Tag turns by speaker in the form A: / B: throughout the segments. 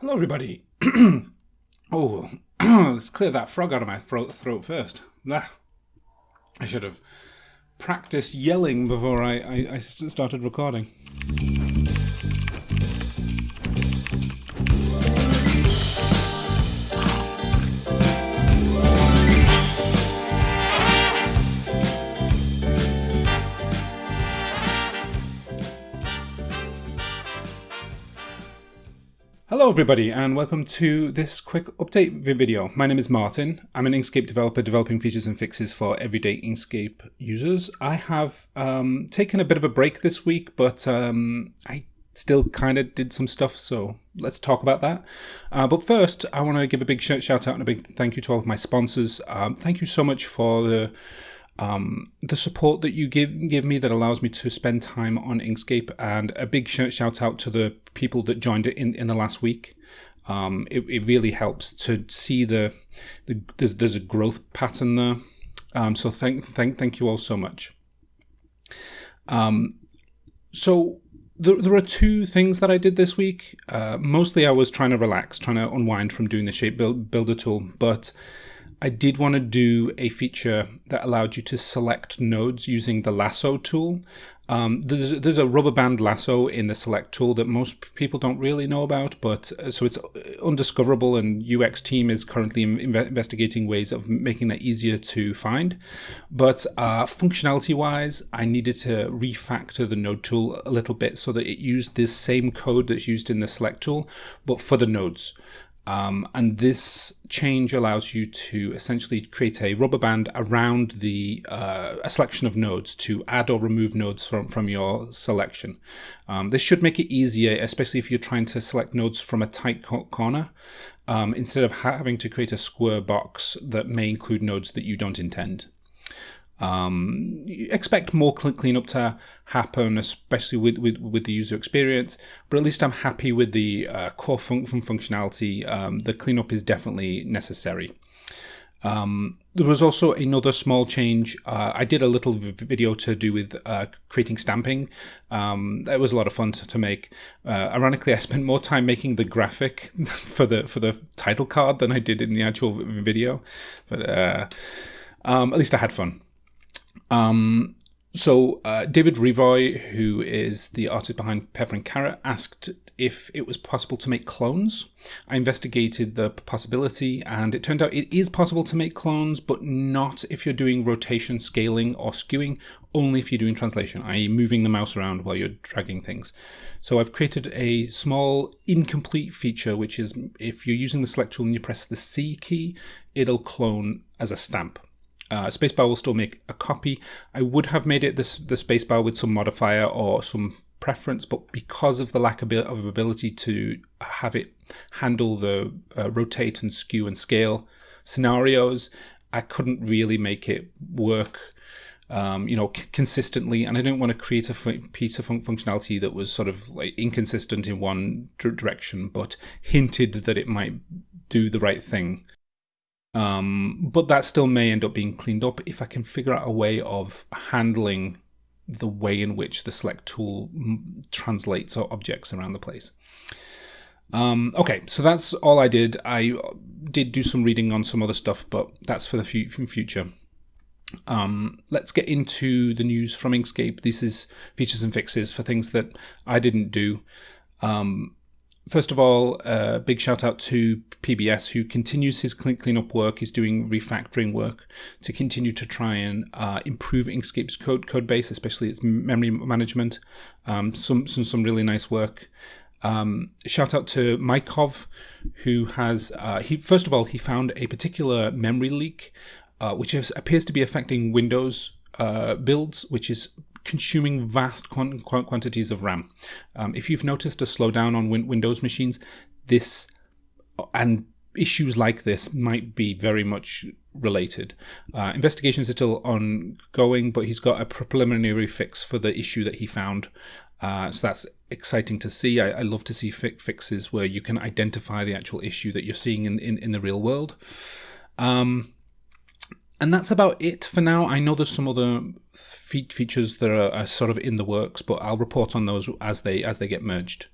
A: Hello, everybody. oh, let's clear that frog out of my throat, throat first. Ah, I should have practiced yelling before I, I, I started recording. Hello everybody and welcome to this quick update video. My name is Martin. I'm an Inkscape developer developing features and fixes for everyday Inkscape users. I have um, taken a bit of a break this week, but um, I still kind of did some stuff, so let's talk about that. Uh, but first, I want to give a big shout out and a big thank you to all of my sponsors. Um, thank you so much for the um, the support that you give give me that allows me to spend time on Inkscape, and a big sh shout out to the people that joined it in, in the last week. Um, it, it really helps to see the, the there's, there's a growth pattern there. Um, so thank thank thank you all so much. Um, so there, there are two things that I did this week. Uh, mostly I was trying to relax, trying to unwind from doing the shape build, builder tool, but I did want to do a feature that allowed you to select nodes using the lasso tool. Um, there's, there's a rubber band lasso in the select tool that most people don't really know about, but uh, so it's undiscoverable and UX team is currently investigating ways of making that easier to find. But uh, functionality wise, I needed to refactor the node tool a little bit so that it used this same code that's used in the select tool, but for the nodes. Um, and this change allows you to essentially create a rubber band around the uh, a selection of nodes to add or remove nodes from, from your selection. Um, this should make it easier, especially if you're trying to select nodes from a tight corner, um, instead of having to create a square box that may include nodes that you don't intend. Um, expect more cleanup to happen, especially with, with, with the user experience, but at least I'm happy with the uh, core fun functionality. Um, the cleanup is definitely necessary. Um, there was also another small change. Uh, I did a little video to do with uh, creating stamping. Um, that was a lot of fun to, to make. Uh, ironically, I spent more time making the graphic for the for the title card than I did in the actual video. But uh, um, at least I had fun. Um, so uh, David Revoy, who is the artist behind Pepper and Carrot, asked if it was possible to make clones. I investigated the possibility and it turned out it is possible to make clones, but not if you're doing rotation, scaling or skewing, only if you're doing translation, i.e. moving the mouse around while you're dragging things. So I've created a small incomplete feature, which is if you're using the select tool and you press the C key, it'll clone as a stamp. Uh, spacebar will still make a copy. I would have made it this the spacebar with some modifier or some preference, but because of the lack of ability to have it handle the uh, rotate and skew and scale scenarios, I couldn't really make it work. Um, you know, consistently, and I didn't want to create a piece of fun functionality that was sort of like inconsistent in one direction, but hinted that it might do the right thing. Um, but that still may end up being cleaned up if I can figure out a way of handling the way in which the select tool translates objects around the place. Um, okay, so that's all I did. I did do some reading on some other stuff, but that's for the future. Um, let's get into the news from Inkscape. This is features and fixes for things that I didn't do. Um, First of all, a uh, big shout out to PBS, who continues his clean cleanup work. He's doing refactoring work to continue to try and uh, improve Inkscape's code code base, especially its memory management. Um, some, some some really nice work. Um, shout out to Mykov, who has uh, he first of all he found a particular memory leak, uh, which is, appears to be affecting Windows uh, builds, which is consuming vast quantities of RAM. Um, if you've noticed a slowdown on win Windows machines, this and issues like this might be very much related. Uh, investigations are still ongoing, but he's got a preliminary fix for the issue that he found. Uh, so that's exciting to see. I, I love to see fi fixes where you can identify the actual issue that you're seeing in, in, in the real world. Um, and that's about it for now. I know there's some other fe- features that are, are, sort of in the works, but I'll report on those as they as they get merged.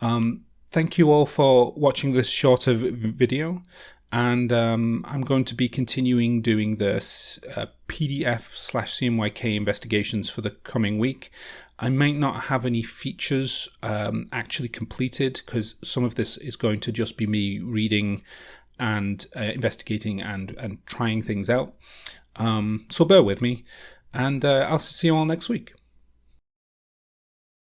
A: Um, thank you all for watching this shorter video and um, I'm going to be continuing doing this uh, PDF slash CMYK investigations for the coming week. I might not have any features um, actually completed because some of this is going to just be me reading and uh, investigating and, and trying things out. Um, so bear with me and uh, I'll see you all next week.